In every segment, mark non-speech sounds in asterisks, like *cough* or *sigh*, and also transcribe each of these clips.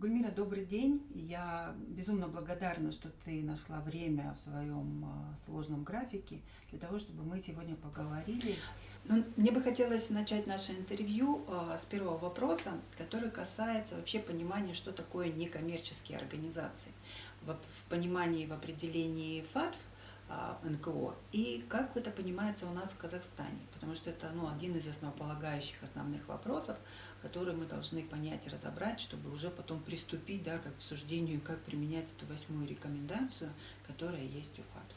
Гульмира, добрый день. Я безумно благодарна, что ты нашла время в своем а, сложном графике для того, чтобы мы сегодня поговорили. Но мне бы хотелось начать наше интервью а, с первого вопроса, который касается вообще понимания, что такое некоммерческие организации. В понимании, в определении ФАТФ НКО и как это понимается у нас в Казахстане, потому что это ну, один из основополагающих основных вопросов, которые мы должны понять и разобрать, чтобы уже потом приступить да, к обсуждению, как применять эту восьмую рекомендацию, которая есть у ФАТФ.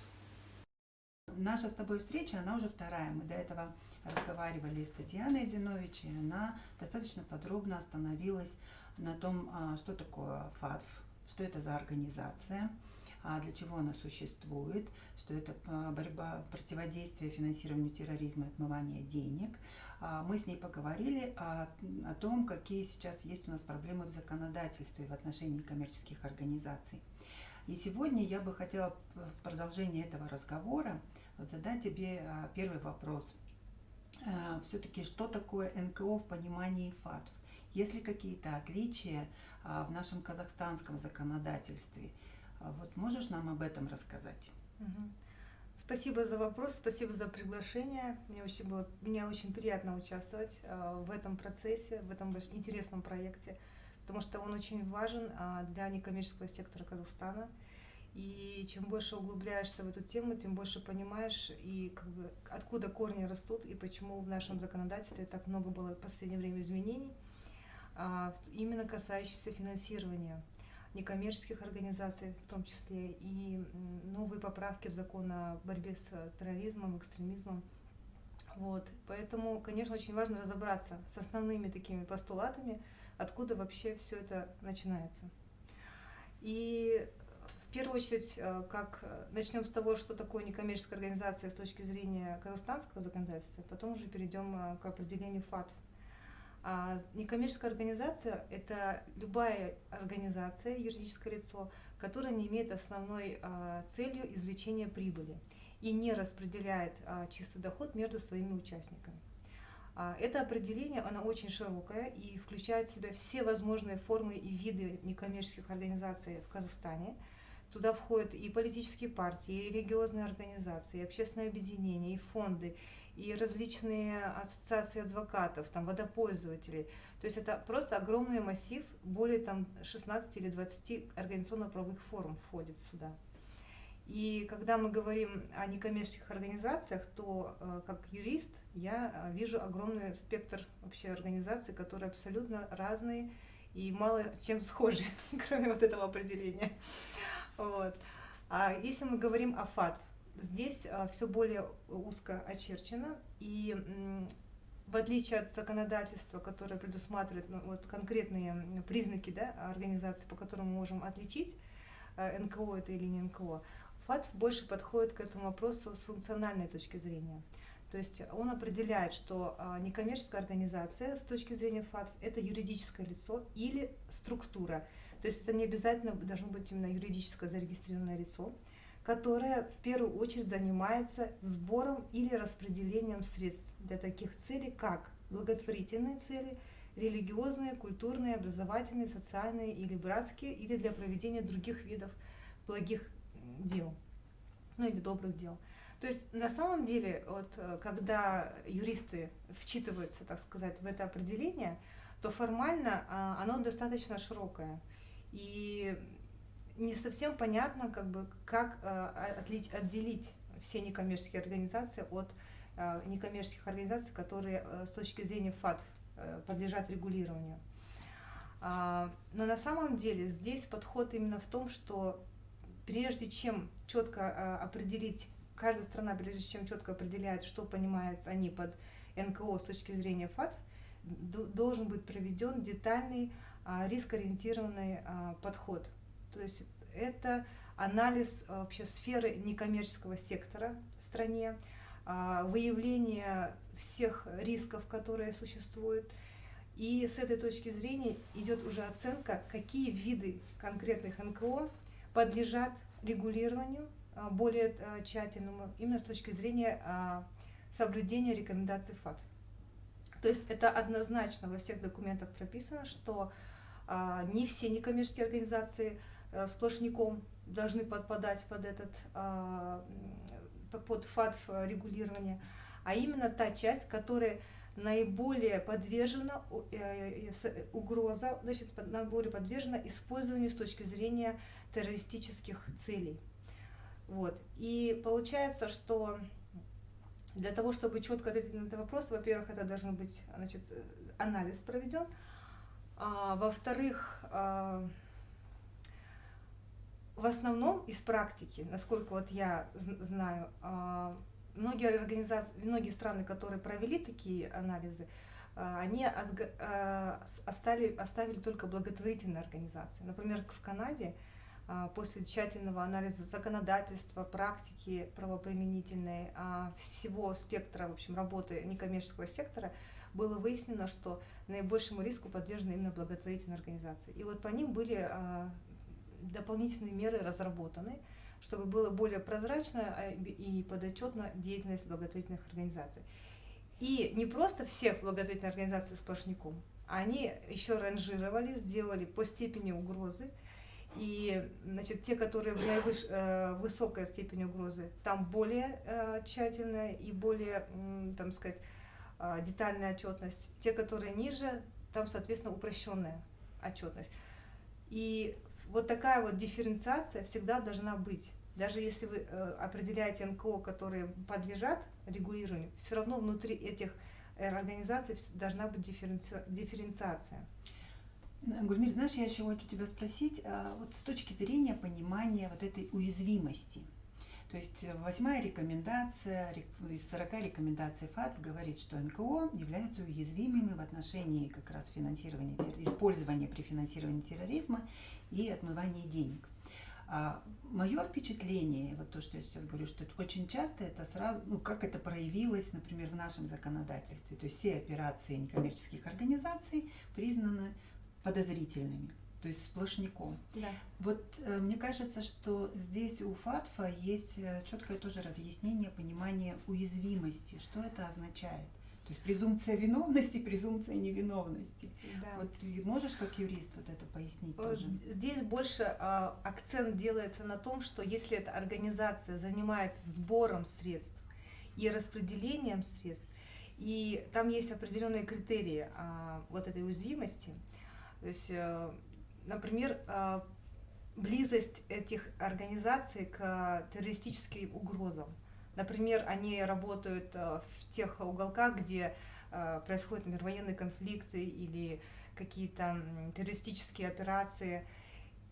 Наша с тобой встреча, она уже вторая. Мы до этого разговаривали с Татьяной Зинович, и она достаточно подробно остановилась на том, а, что такое ФАТФ, что это за организация, а для чего она существует, что это а, борьба, противодействие финансированию терроризма и отмывания денег. А, мы с ней поговорили о, о том, какие сейчас есть у нас проблемы в законодательстве в отношении коммерческих организаций. И сегодня я бы хотела в продолжении этого разговора вот задать тебе а, первый вопрос. Все-таки, что такое НКО в понимании ФАТФ? Есть ли какие-то отличия в нашем казахстанском законодательстве? А вот можешь нам об этом рассказать? Спасибо за вопрос, спасибо за приглашение. Мне очень, было, мне очень приятно участвовать э, в этом процессе, в этом интересном проекте, потому что он очень важен э, для некоммерческого сектора Казахстана. И чем больше углубляешься в эту тему, тем больше понимаешь, и как бы, откуда корни растут, и почему в нашем законодательстве так много было в последнее время изменений, именно касающихся финансирования некоммерческих организаций в том числе, и новые поправки в закон о борьбе с терроризмом, экстремизмом. Вот. Поэтому, конечно, очень важно разобраться с основными такими постулатами, откуда вообще все это начинается. И в первую очередь, э, как э, начнем с того, что такое некоммерческая организация с точки зрения казахстанского законодательства, потом уже перейдем э, к определению ФАТФ. А некоммерческая организация – это любая организация, юридическое лицо, которая не имеет основной а, целью извлечения прибыли и не распределяет а, чистый доход между своими участниками. А, это определение, оно очень широкое и включает в себя все возможные формы и виды некоммерческих организаций в Казахстане. Туда входят и политические партии, и религиозные организации, и общественные объединения, и фонды, и различные ассоциации адвокатов, там, водопользователей. То есть это просто огромный массив, более там, 16 или 20 организационно-правовых форм входит сюда. И когда мы говорим о некоммерческих организациях, то э, как юрист я э, вижу огромный спектр вообще организаций, которые абсолютно разные и мало чем схожи, *laughs* кроме вот этого определения. Вот. А если мы говорим о ФАТФ, Здесь а, все более узко очерчено, и в отличие от законодательства, которое предусматривает ну, вот, конкретные признаки да, организации, по которым мы можем отличить, а, НКО это или не НКО, ФАТ больше подходит к этому вопросу с функциональной точки зрения. То есть он определяет, что а, некоммерческая организация с точки зрения ФАТ это юридическое лицо или структура. То есть это не обязательно должно быть именно юридическое зарегистрированное лицо, которая в первую очередь занимается сбором или распределением средств для таких целей, как благотворительные цели, религиозные, культурные, образовательные, социальные или братские, или для проведения других видов благих дел, ну или добрых дел. То есть на самом деле, вот, э, когда юристы вчитываются, так сказать, в это определение, то формально а, оно достаточно широкое. И не совсем понятно, как, бы, как э, отлич, отделить все некоммерческие организации от э, некоммерческих организаций, которые э, с точки зрения ФАТФ э, подлежат регулированию. А, но на самом деле здесь подход именно в том, что прежде чем четко э, определить, каждая страна, прежде чем четко определяет, что понимают они под НКО с точки зрения ФАТФ, должен быть проведен детальный а, рискоориентированный а, подход то есть это анализ э, вообще сферы некоммерческого сектора в стране, а, выявление всех рисков, которые существуют. И с этой точки зрения идет уже оценка, какие виды конкретных НКО подлежат регулированию а, более э, тщательному, именно с точки зрения а, соблюдения рекомендаций ФАТ. То есть это однозначно во всех документах прописано, что не все некоммерческие организации сплошняком должны подпадать под этот а, под ФАТФ регулирование, а именно та часть, которая наиболее подвержена э, угроза, значит, наиболее подвержена использованию с точки зрения террористических целей. Вот. И получается, что для того, чтобы четко ответить на этот вопрос, во-первых, это должен быть значит, анализ проведен, а, во-вторых, а, в основном из практики, насколько вот я знаю, а, многие организации, многие страны, которые провели такие анализы, а, они оставили, оставили только благотворительные организации. Например, в Канаде а, после тщательного анализа законодательства, практики правоприменительной, а, всего спектра в общем, работы некоммерческого сектора, было выяснено, что наибольшему риску подвержены именно благотворительные организации. И вот по ним были дополнительные меры разработаны, чтобы было более прозрачно и подотчетно деятельность благотворительных организаций. И не просто всех благотворительных организаций сплошняком, они еще ранжировали, сделали по степени угрозы, и значит, те, которые в наивыш, э, высокой степени угрозы, там более э, тщательная и более, э, там сказать, э, детальная отчетность. Те, которые ниже, там, соответственно, упрощенная отчетность. И вот такая вот дифференциация всегда должна быть. Даже если вы э, определяете НКО, которые подлежат регулированию, все равно внутри этих э, организаций должна быть дифференци... дифференциация. Гульмир, знаешь, я еще хочу тебя спросить, а, вот с точки зрения понимания вот этой уязвимости. То есть восьмая рекомендация из 40 рекомендаций ФАТ говорит, что НКО являются уязвимыми в отношении как раз финансирования, использования при финансировании терроризма и отмывания денег. А мое впечатление, вот то, что я сейчас говорю, что это очень часто это сразу, ну, как это проявилось, например, в нашем законодательстве. То есть все операции некоммерческих организаций признаны подозрительными, то есть сплошняком. Да. Вот э, мне кажется, что здесь у ФАТФа есть э, четкое тоже разъяснение, понимание уязвимости, что это означает. То есть презумпция виновности, *laughs* презумпция невиновности. Да. Вот можешь как юрист вот это пояснить э, тоже? Здесь больше э, акцент делается на том, что если эта организация занимается сбором средств и распределением средств, и там есть определенные критерии э, вот этой уязвимости, то есть, э, например, э, близость этих организаций к террористическим угрозам. Например, они работают э, в тех уголках, где происходят, например, военные конфликты или какие-то террористические операции.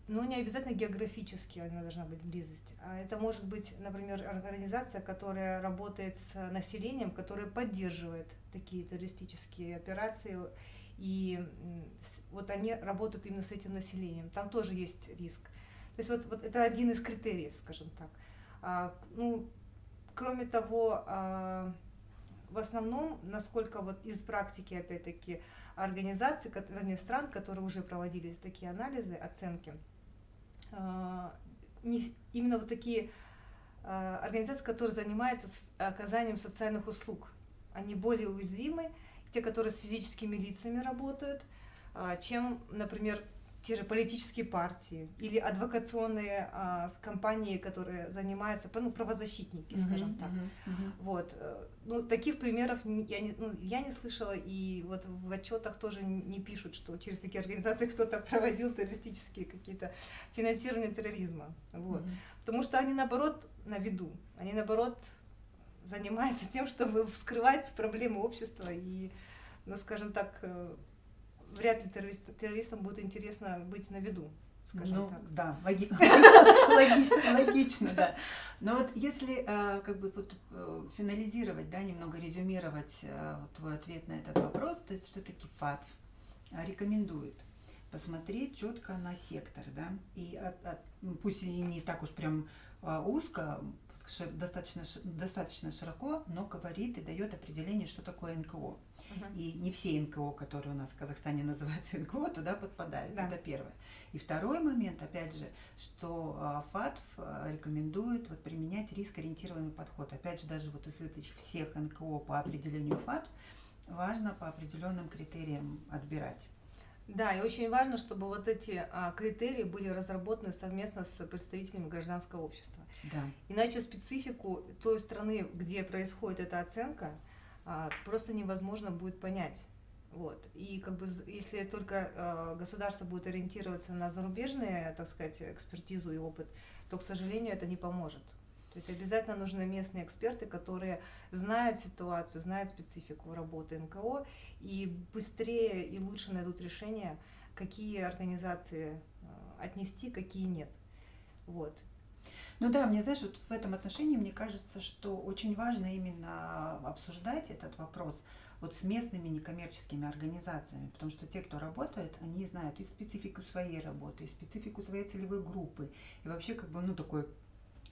Но не обязательно географически она должна быть близость. А это может быть, например, организация, которая работает с населением, которая поддерживает такие террористические операции и вот они работают именно с этим населением. Там тоже есть риск. То есть вот, вот это один из критериев, скажем так. А, ну, кроме того, а, в основном, насколько вот из практики, опять-таки, организаций, вернее, стран, которые уже проводились такие анализы, оценки, а, не, именно вот такие а, организации, которые занимаются оказанием социальных услуг, они более уязвимы, те, которые с физическими лицами работают, а, чем, например, те же политические партии или адвокационные а, компании, которые занимаются, ну, правозащитники, uh-huh, скажем так. Uh-huh, uh-huh. Вот. Э, ну, таких примеров я не, ну, я не слышала, и вот в отчетах тоже не пишут, что через такие организации *laughs* кто-то проводил террористические какие-то финансирование терроризма. Вот. Uh-huh. Потому что они, наоборот, на виду. Они, наоборот, занимается тем, чтобы вскрывать проблемы общества и, ну, скажем так, э, вряд ли террорист, террористам будет интересно быть на виду. Скажем ну, так. да, логи... *laughs* логично, логично, да. Но вот если э, как бы вот э, финализировать, да, немного резюмировать твой ответ на этот вопрос, то есть все-таки ФАТФ рекомендует посмотреть четко на сектор, да, и от, от, ну, пусть и не так уж прям узко, достаточно, достаточно широко, но говорит и дает определение, что такое НКО. Угу. И не все НКО, которые у нас в Казахстане *laughs* называются НКО, туда подпадают. Да. Это первое. И второй момент, опять же, что а, ФАТФ а, рекомендует вот, применять риск-ориентированный подход. Опять же, даже вот из этих всех НКО по определению ФАТФ важно по определенным критериям отбирать. Да, и очень важно, чтобы вот эти а, критерии были разработаны совместно с представителями гражданского общества. Да. Иначе специфику той страны, где происходит эта оценка, а, просто невозможно будет понять. Вот. И как бы если только э, государство будет ориентироваться на зарубежные, так сказать, экспертизу и опыт, то, к сожалению, это не поможет. То есть обязательно нужны местные эксперты, которые знают ситуацию, знают специфику работы НКО и быстрее и лучше найдут решение, какие организации э, отнести, какие нет. Вот. Ну да, мне, знаешь, вот в этом отношении мне кажется, что очень важно именно обсуждать этот вопрос вот с местными некоммерческими организациями, потому что те, кто работает, они знают и специфику своей работы, и специфику своей целевой группы, и вообще как бы, ну, такой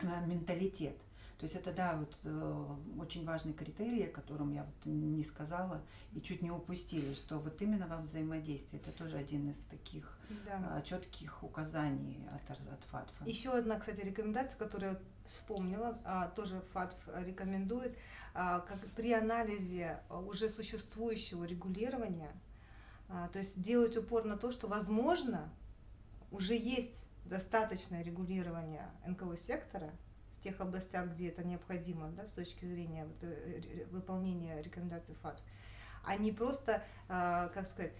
менталитет. То есть это, да, вот э, очень важный критерий, о котором я вот не сказала и чуть не упустили, что вот именно во взаимодействии это тоже один из таких да. э, четких указаний от, от ФАТФа. Еще одна, кстати, рекомендация, которую я вспомнила, а, тоже ФАТФ рекомендует, а, как при анализе уже существующего регулирования, а, то есть делать упор на то, что, возможно, уже есть достаточное регулирование НКО сектора в тех областях, где это необходимо да, с точки зрения вот, э, выполнения рекомендаций ФАТ, а не просто, э, как сказать,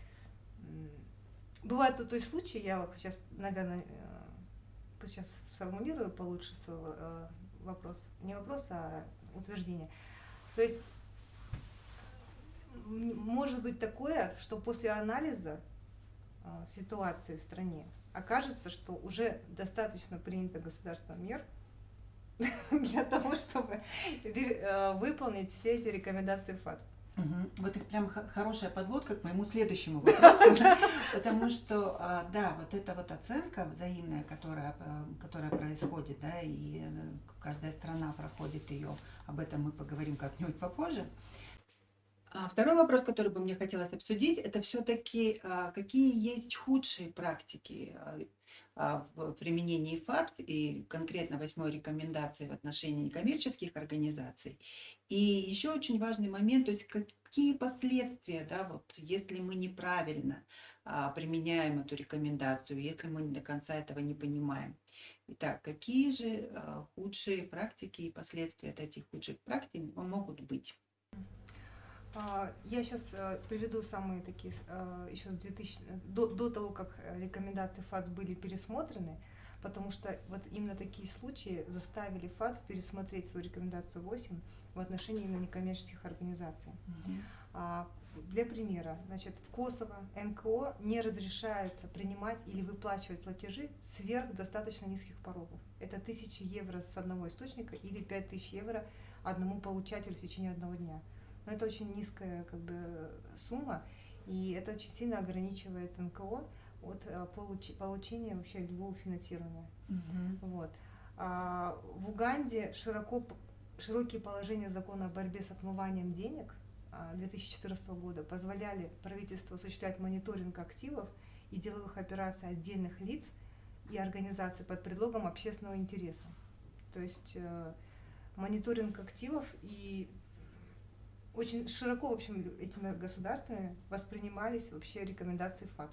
бывают то, есть случаи, я сейчас, наверное, э, сейчас сформулирую получше свой вопрос, не вопрос, а утверждение. То есть может быть такое, что после анализа ситуации в стране окажется, что уже достаточно принято государством мер *laughs* для того, чтобы э, выполнить все эти рекомендации ФАТ. Вот их прям хорошая подводка к моему следующему вопросу, *laughs* потому что, а, да, вот эта вот оценка взаимная, которая, э, которая происходит, да, и э, каждая страна проходит ее, об этом мы поговорим как-нибудь попозже. А второй вопрос, который бы мне хотелось обсудить, это все-таки а, какие есть худшие практики а, в применении ФАТ и конкретно восьмой рекомендации в отношении некоммерческих организаций. И еще очень важный момент, то есть какие последствия, да, вот если мы неправильно применяем эту рекомендацию, если мы до конца этого не понимаем. Итак, какие же худшие практики и последствия от этих худших практик могут быть? А, я сейчас э, приведу самые такие, э, еще с 2000, до, до того, как рекомендации ФАЦ были пересмотрены, потому что вот именно такие случаи заставили ФАЦ пересмотреть свою рекомендацию 8 в отношении именно некоммерческих организаций. Mm-hmm. Для примера, значит, в Косово НКО не разрешается принимать или выплачивать платежи сверх достаточно низких порогов. Это 1000 евро с одного источника или 5000 евро одному получателю в течение одного дня. Но это очень низкая как бы, сумма, и это очень сильно ограничивает НКО от э, получ получения вообще любого финансирования. Угу. Вот. А в Уганде широко, широкие положения закона о борьбе с отмыванием денег 2014 а, года позволяли правительству осуществлять мониторинг активов и деловых операций отдельных лиц и организаций под предлогом общественного интереса. То есть э, мониторинг активов и очень широко, в общем, этими государствами воспринимались вообще рекомендации ФАТ.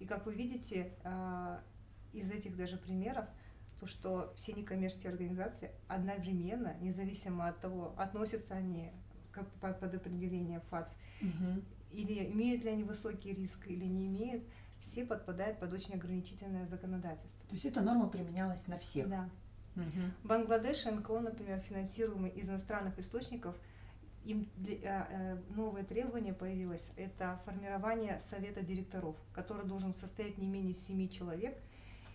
И как вы видите, а, из этих даже примеров, то, что все некоммерческие организации одновременно, независимо от того, относятся они к, под определение ФАТ, угу. или имеют ли они высокий риск, или не имеют, все подпадают под очень ограничительное законодательство. То есть эта норма применялась на всех? Да. Угу. Бангладеш НКО, например, финансируемый из иностранных источников – им э, э, новое требование появилось, это формирование совета директоров, который должен состоять не менее 7 человек,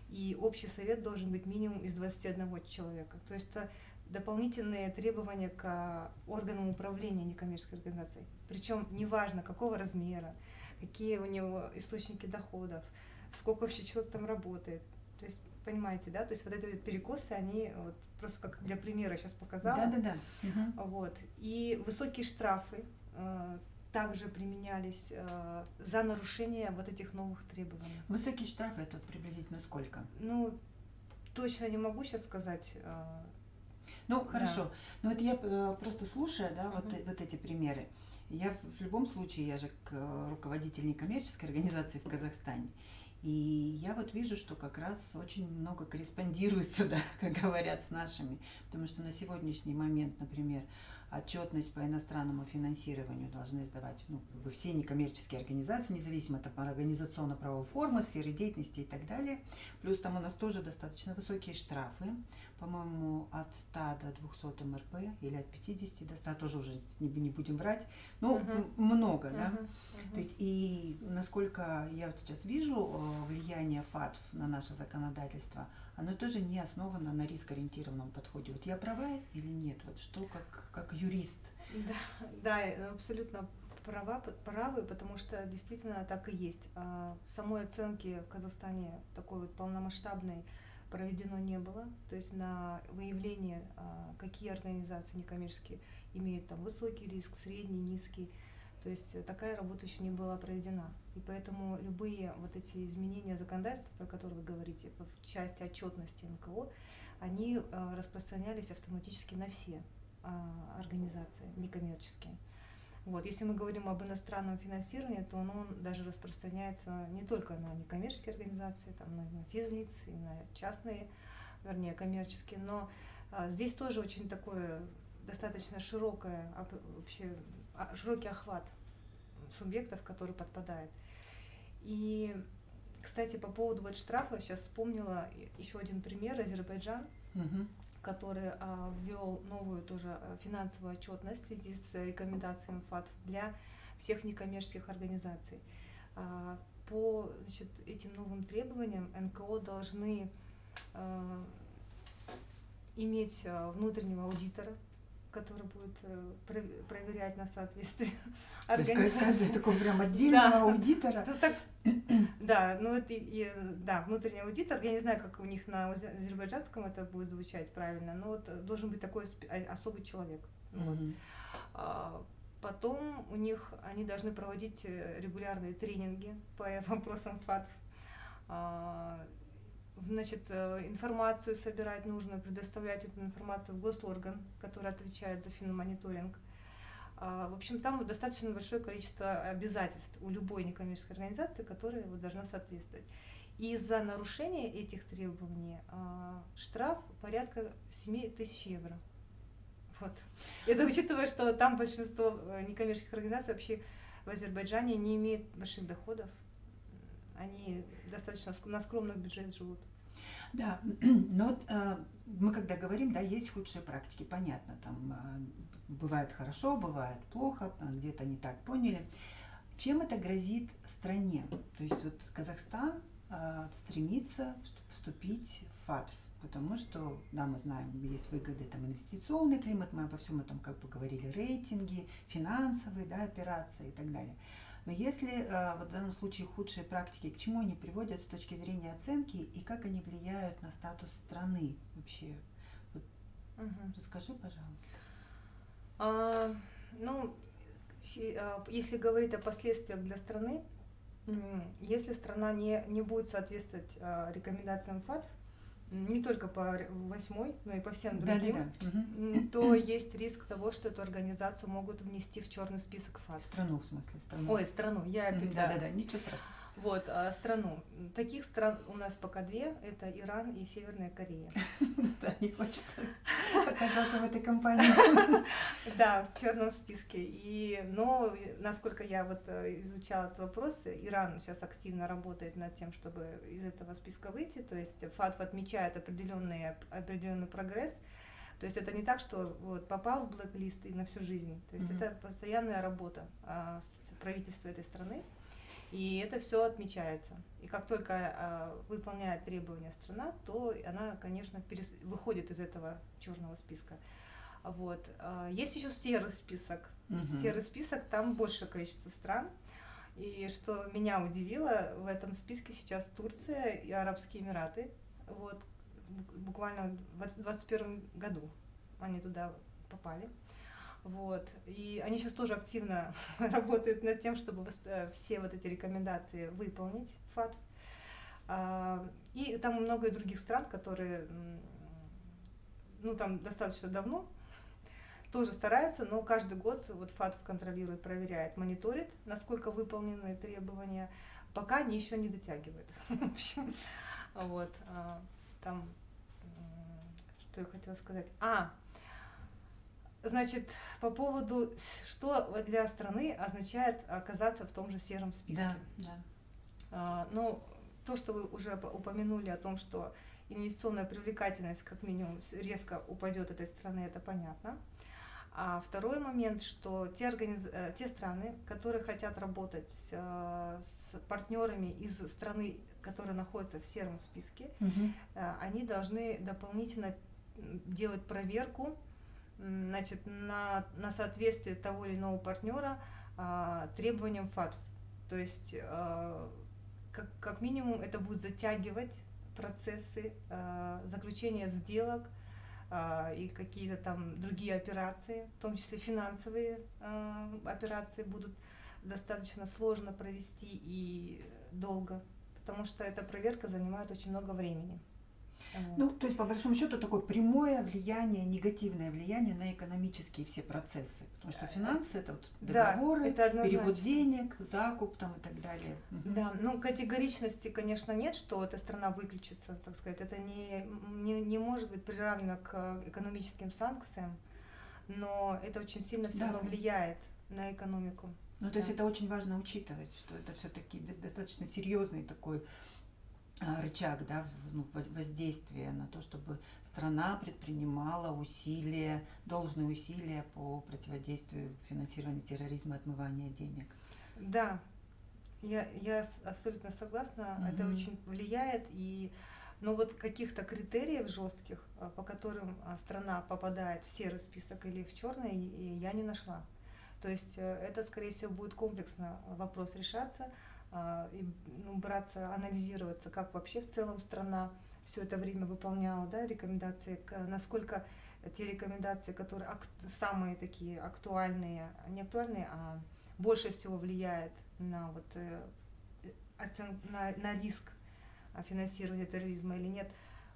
и общий совет должен быть минимум из 21 человека. То есть это дополнительные требования к органам управления некоммерческой организацией. Причем неважно, какого размера, какие у него источники доходов, сколько вообще человек там работает. То есть, понимаете, да, то есть вот эти перекосы, они вот просто как для примера сейчас показала. Да, да, да. Вот. И высокие штрафы э, также применялись э, за нарушение вот этих новых требований. Высокие штрафы это приблизительно сколько? Ну, точно не могу сейчас сказать. Э, Ну, хорошо. Да. Ну, вот я э, просто слушая, да, вот, uh вот эти примеры, я в любом случае, я же руководитель некоммерческой организации в Казахстане, и я вот вижу, что как раз очень много корреспондируется, *laughs* да, как говорят, с нашими. Потому что на сегодняшний момент, например, отчетность по иностранному финансированию должны сдавать ну, как бы все некоммерческие организации, независимо от организационно-правовой формы, сферы деятельности и так далее. Плюс там у нас тоже достаточно высокие штрафы, по-моему, от 100 до 200 МРП или от 50 до 100, тоже уже не, не будем врать. Ну, uh-huh. много, да. Uh-huh. То есть, и насколько я вот сейчас вижу э, влияние ФАТФ на наше законодательство – оно тоже не основано на рискоориентированном подходе. Вот я права или нет? Вот что как, как юрист? Да, да, абсолютно права, правы, потому что действительно так и есть. А самой оценки в Казахстане такой вот полномасштабной проведено не было. То есть на выявление, а, какие организации некоммерческие имеют там высокий риск, средний, низкий, то есть э, такая работа еще не была проведена. И поэтому любые вот эти изменения законодательства, про которые вы говорите, в части отчетности НКО, они э, распространялись автоматически на все а, организации некоммерческие. Вот. Если мы говорим об иностранном финансировании, то оно даже распространяется не только на некоммерческие организации, там, на, на физлиц и на частные, вернее, коммерческие, но а, здесь тоже очень такое достаточно широкое вообще а, широкий охват субъектов, которые подпадают. И, кстати, по поводу вот штрафа, сейчас вспомнила еще один пример, Азербайджан, угу. который а, ввел новую тоже а, финансовую отчетность в связи с рекомендациями ФАТ для всех некоммерческих организаций. А, по значит, этим новым требованиям НКО должны а, иметь а, внутреннего аудитора, который будет э, проверять на соответствие *laughs* То есть каждый такой прям *laughs* отдельного да. аудитора. Ну, так, *clears throat* да, ну это и, да, внутренний аудитор. Я не знаю, как у них на азербайджанском это будет звучать правильно, но вот должен быть такой а, особый человек. Mm-hmm. Вот. А, потом у них они должны проводить э, регулярные тренинги по *laughs* вопросам ФАТФ. А, значит, э, информацию собирать нужно, предоставлять эту информацию в госорган, который отвечает за финмониторинг. В общем, там достаточно большое количество обязательств у любой некоммерческой организации, которая должна соответствовать. И за нарушение этих требований а, штраф порядка 7 тысяч евро. Вот. Это учитывая, что там большинство э, некоммерческих организаций вообще в Азербайджане не имеют больших доходов. Они достаточно на скромных бюджет живут. Да, *clears throat* но вот э, мы когда говорим, да, есть худшие практики, понятно, там э, бывает хорошо, бывает плохо, а где-то не так поняли. Чем это грозит стране? То есть вот Казахстан э, стремится вступить в ФАТФ, потому что, да, мы знаем, есть выгоды, там, инвестиционный климат, мы обо всем этом как бы говорили, рейтинги, финансовые, да, операции и так далее. Но если э, вот в данном случае худшие практики, к чему они приводят с точки зрения оценки и как они влияют на статус страны вообще? Вот, угу. Расскажи, пожалуйста. А, ну, а, если говорить о последствиях для страны, если страна не, не будет соответствовать а, рекомендациям ФАТФ, не только по восьмой, но и по всем другим, да, да, да. то есть риск того, что эту организацию могут внести в черный список ФАТ. Страну, в смысле, страну. Ой, страну, я опять. Да, да, да, ничего страшного. Вот, а, страну. Таких стран у нас пока две, это Иран и Северная Корея. *laughs* Да, не хочется оказаться в этой компании. *laughs* Да, в черном списке. И, но, насколько я вот э, изучала этот вопрос, Иран сейчас активно работает над тем, чтобы из этого списка выйти. То есть ФАТФ отмечает определенный, определенный прогресс. То есть это не так, что вот попал в блэк-лист и на всю жизнь. То есть mm-hmm. это постоянная работа а, правительства этой страны. И это все отмечается. И как только э, выполняет требования страна, то она, конечно, перес... выходит из этого черного списка. Вот. Э, есть еще серый список. Угу. Серый список, там большее количество стран. И что меня удивило, в этом списке сейчас Турция и Арабские Эмираты. Вот. Буквально в 2021 году они туда попали. Вот. И они сейчас тоже активно *laughs* работают над тем, чтобы э, все вот эти рекомендации выполнить, ФАТ. А, и там много других стран, которые ну там достаточно давно, тоже стараются, но каждый год вот ФАТФ контролирует, проверяет, мониторит, насколько выполнены требования, пока они еще не дотягивают. *laughs* В общем, вот, а, там, что я хотела сказать. А, значит, по поводу, что для страны означает оказаться в том же сером списке. Да, да. А, ну, то, что вы уже упомянули о том, что инвестиционная привлекательность как минимум резко упадет этой страны, это понятно. А второй момент, что те, организ... Э, те страны, которые хотят работать э, с партнерами из страны, которая находится в сером списке, угу. они должны дополнительно делать проверку значит, на, на соответствие того или иного партнера требованиям ФАТ. То есть, как, как минимум, это будет затягивать процессы заключения сделок, а, и какие-то там другие операции, в том числе финансовые а, операции будут достаточно сложно провести и долго, потому что эта проверка занимает очень много времени. Вот. Ну, то есть, по большому счету, такое прямое влияние, негативное влияние на экономические все процессы. Потому что финансы это вот договоры, да, это перевод денег, закуп там и так далее. Да, ну категоричности, конечно, нет, что эта страна выключится, так сказать. Это не, не, не может быть приравнено к экономическим санкциям, но это очень сильно все да. равно влияет на экономику. Ну, то да. есть это очень важно учитывать, что это все-таки достаточно серьезный такой рычаг да, ну, воздействия на то, чтобы страна предпринимала усилия, должные усилия по противодействию финансированию терроризма, отмывания денег. Да, я, я абсолютно согласна. Mm-hmm. Это очень влияет. И, но вот каких-то критериев жестких, а, по которым а, страна попадает в серый список или в черный, я не нашла. То есть э, это, скорее всего, будет комплексно вопрос решаться. А, и ну, браться, анализироваться, как вообще в целом страна все это время выполняла да, рекомендации, насколько те рекомендации, которые самые такие актуальные, не актуальные, а больше всего влияет на, вот, э, оцен на, на риск финансирования терроризма или нет,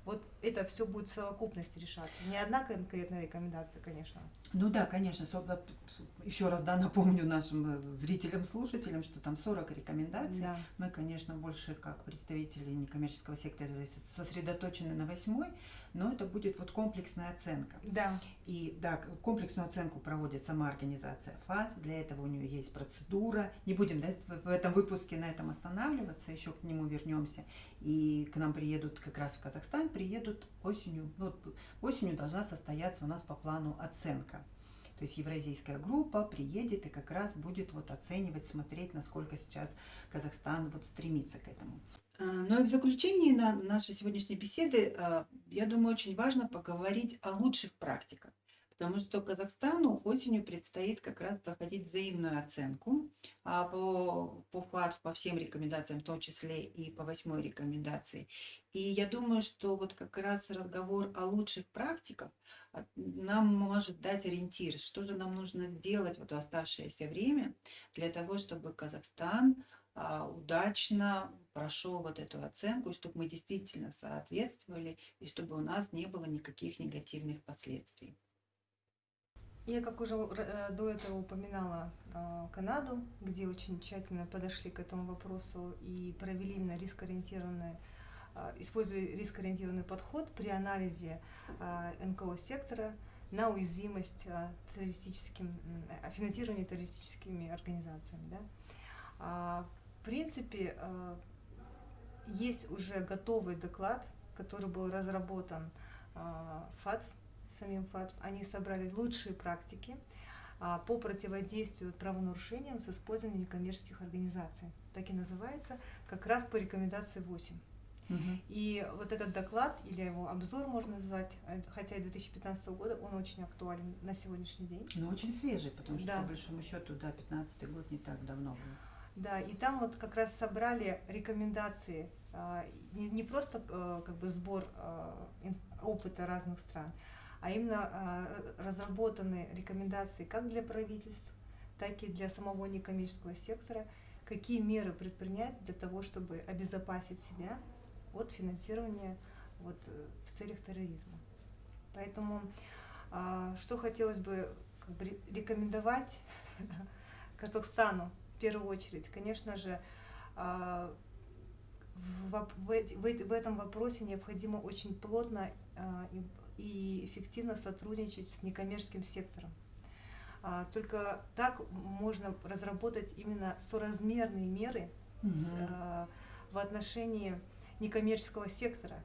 вот это все будет в совокупности решаться. Не одна конкретная рекомендация, конечно. Ну да, конечно. Еще раз да, напомню нашим э, зрителям, слушателям, что там 40 рекомендаций. Да. Мы, конечно, больше как представители некоммерческого сектора сосредоточены на восьмой, но это будет вот комплексная оценка. Да. И да, комплексную оценку проводит сама организация ФАТ, для этого у нее есть процедура. Не будем да, в этом выпуске на этом останавливаться, еще к нему вернемся. И к нам приедут как раз в Казахстан, приедут осенью. Ну, осенью должна состояться у нас по плану оценка. То есть евразийская группа приедет и как раз будет вот оценивать, смотреть, насколько сейчас Казахстан вот стремится к этому. А, ну и в заключении на нашей сегодняшней беседы, а, я думаю, очень важно поговорить о лучших практиках, потому что Казахстану осенью предстоит как раз проходить взаимную оценку а, по, по ФАТ, по всем рекомендациям, в том числе и по восьмой рекомендации. И я думаю, что вот как раз разговор о лучших практиках нам может дать ориентир, что же нам нужно сделать вот в оставшееся время для того, чтобы Казахстан а, удачно прошел вот эту оценку, и чтобы мы действительно соответствовали, и чтобы у нас не было никаких негативных последствий. Я, как уже э, до этого упоминала а, Канаду, где очень тщательно подошли к этому вопросу и провели именно рискоориентированный, а, используя рискоориентированный подход при анализе НКО сектора на уязвимость террористическим, финансированию террористическими организациями. Да? В принципе, э, есть уже готовый доклад, который был разработан э, ФАТ, самим ФАТ. Они собрали лучшие практики э, по противодействию правонарушениям с использованием некоммерческих организаций. Так и называется, как раз по рекомендации 8. Угу. И вот этот доклад, или его обзор можно назвать, хотя и 2015 года, он очень актуален на сегодняшний день. Но очень свежий, потому что, да. по большому счету, да, 15 год не так давно был. Да, и там вот как раз собрали рекомендации, а, не просто э, как бы сбор а, опыта разных стран, а именно а, разработаны рекомендации как для правительств, так и для самого некоммерческого сектора, какие меры предпринять для того, чтобы обезопасить себя от финансирования вот, э, в целях терроризма. Поэтому что хотелось бы как бы, рекомендовать *laughs* Казахстану первую очередь, конечно же, а, в, в, в, в этом вопросе необходимо очень плотно а, и, эффективно сотрудничать с некоммерческим сектором. А, только так можно разработать именно соразмерные меры с, а, в отношении некоммерческого сектора.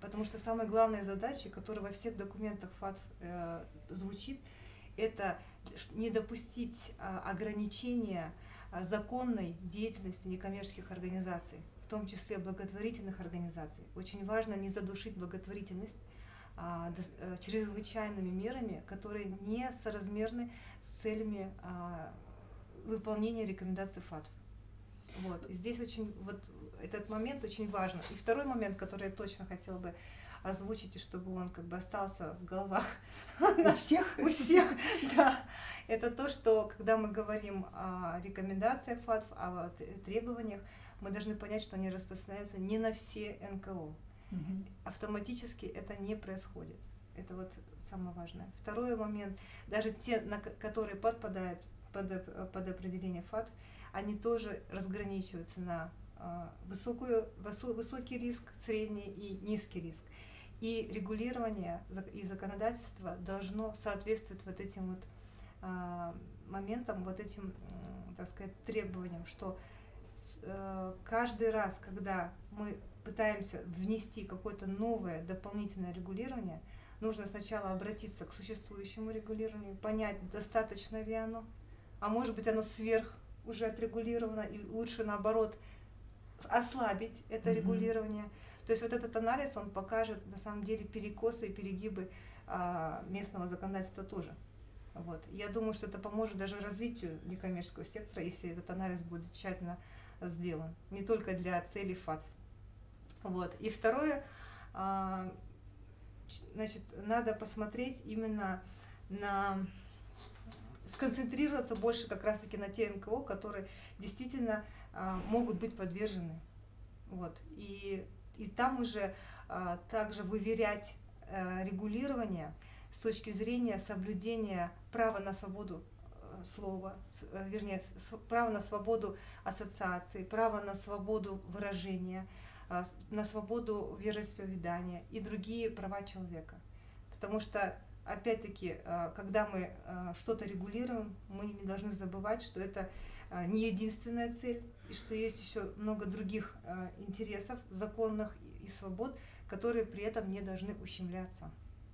Потому что самая главная задача, которая во всех документах ФАТФ э, звучит, это не допустить ограничения законной деятельности некоммерческих организаций, в том числе благотворительных организаций. Очень важно не задушить благотворительность, а, э, чрезвычайными мерами, которые не соразмерны с целями а, выполнения рекомендаций ФАТФ. Вот. Здесь очень вот этот момент очень важен. И второй момент, который я точно хотела бы озвучить, и чтобы он как бы остался в головах *laughs* у всех, у всех, *laughs* да, это то, что когда мы говорим о рекомендациях ФАТФ, о требованиях, мы должны понять, что они распространяются не на все НКО. Угу. Автоматически это не происходит. Это вот самое важное. Второй момент, даже те, на которые подпадают под, под определение ФАТ, они тоже разграничиваются на э, высокую, высо, высокий риск, средний и низкий риск. И регулирование и законодательство должно соответствовать вот этим вот э, моментам, вот этим, э, так сказать, требованиям, что э, каждый раз, когда мы пытаемся внести какое-то новое дополнительное регулирование, нужно сначала обратиться к существующему регулированию, понять, достаточно ли оно, а может быть оно сверх уже отрегулировано, и лучше наоборот ослабить это mm-hmm. регулирование. То есть вот этот анализ, он покажет на самом деле перекосы и перегибы а, местного законодательства тоже. Вот. Я думаю, что это поможет даже развитию некоммерческого сектора, если этот анализ будет тщательно сделан. Не только для целей ФАТФ. Вот. И второе, а, значит, надо посмотреть именно на сконцентрироваться больше как раз-таки на те НКО, которые действительно а, могут быть подвержены. Вот. И, и там уже а, также выверять а, регулирование с точки зрения соблюдения права на свободу э, слова, э, вернее, право на свободу ассоциации, право на свободу выражения, а, на свободу вероисповедания и другие права человека. Потому что, опять-таки, когда мы что-то регулируем, мы не должны забывать, что это не единственная цель, и что есть еще много других интересов, законных и свобод, которые при этом не должны ущемляться.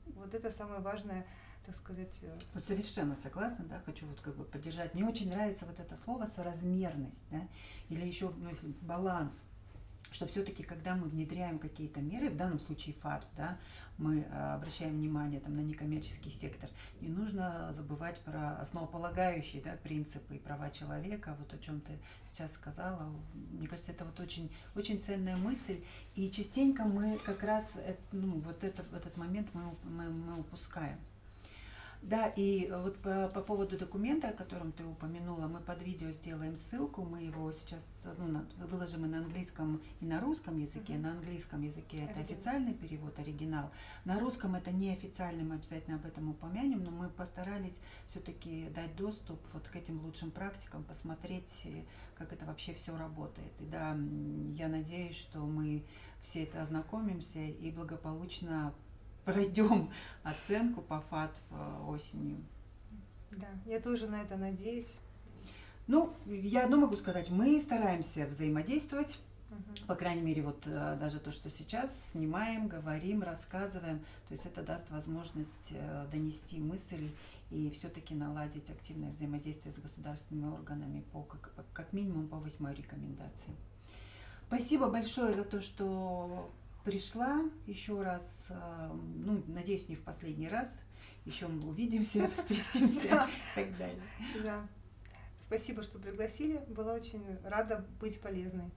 Вот это самое важное так сказать. Э, вот совершенно согласна, да, хочу вот как бы поддержать. Мне очень нравится вот это слово соразмерность, да, или еще, ну, если баланс что все-таки, когда мы внедряем какие-то меры, в данном случае ФАТ, да, мы э, обращаем внимание там, на некоммерческий сектор, не нужно забывать про основополагающие да, принципы и права человека, вот о чем ты сейчас сказала. Мне кажется, это вот очень, очень ценная мысль, и частенько мы как раз ну, вот этот, этот момент мы, мы, мы упускаем. Да, и вот по, по поводу документа, о котором ты упомянула, мы под видео сделаем ссылку, мы его сейчас ну, на, выложим и на английском, и на русском языке. Mm-hmm. На английском языке это оригинал. официальный перевод, оригинал. На русском это неофициальный, мы обязательно об этом упомянем, но мы постарались все-таки дать доступ вот к этим лучшим практикам, посмотреть, как это вообще все работает. И да, я надеюсь, что мы все это ознакомимся и благополучно пройдем оценку по ФАТ осенью. Да, я тоже на это надеюсь. Ну, я одно могу сказать, мы стараемся взаимодействовать, угу. по крайней мере, вот э, даже то, что сейчас снимаем, говорим, рассказываем, то есть это даст возможность э, донести мысль и все-таки наладить активное взаимодействие с государственными органами по как, как минимум по восьмой рекомендации. Спасибо большое за то, что пришла еще раз, э, ну, надеюсь, не в последний раз, еще мы увидимся, *laughs* встретимся и так далее. Да. Спасибо, что пригласили. Была очень рада быть полезной.